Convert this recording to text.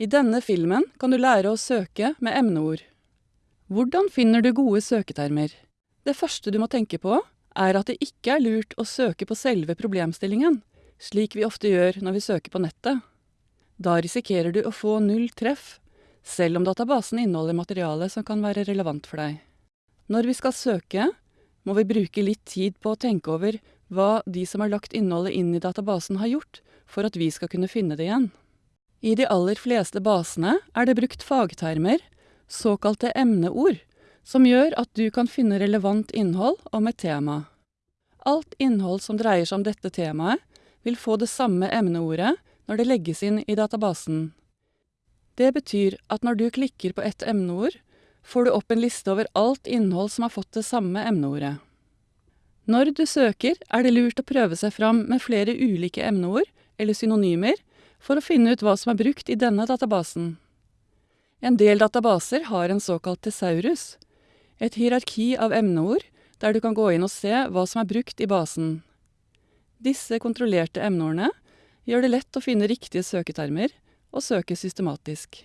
I denne filmen kan du lære å søke med emneord. Hvordan finner du gode søketermer? Det første du må tenke på, er at det ikke er lurt å søke på selve problemstillingen, slik vi ofte gjør når vi søker på nettet. Da risikerer du å få null treff, selv om databasen inneholder materiale som kan være relevant for deg. Når vi skal søke, må vi bruke litt tid på å tenke over hva de som har lagt innholdet inn i databasen har gjort, for at vi skal kunne finne det igjen. I de aller fleste basene er det brukt fagtermer, såkalte emneord, som gjør at du kan finne relevant innhold om et tema. Alt innhold som dreier seg om dette temaet, vil få det samme emneordet når det legges inn i databasen. Det betyr at når du klikker på ett emneord, får du opp en liste over alt innhold som har fått det samme emneordet. Når du søker, er det lurt å prøve seg fram med flere ulike emneord, eller synonymer, for å finne ut hva som er brukt i denne databasen. En del databaser har en såkalt tesaurus, et hierarki av emneord der du kan gå inn og se hva som er brukt i basen. Disse kontrollerte emneordene gjør det lett å finne riktige søketermer og søke systematisk.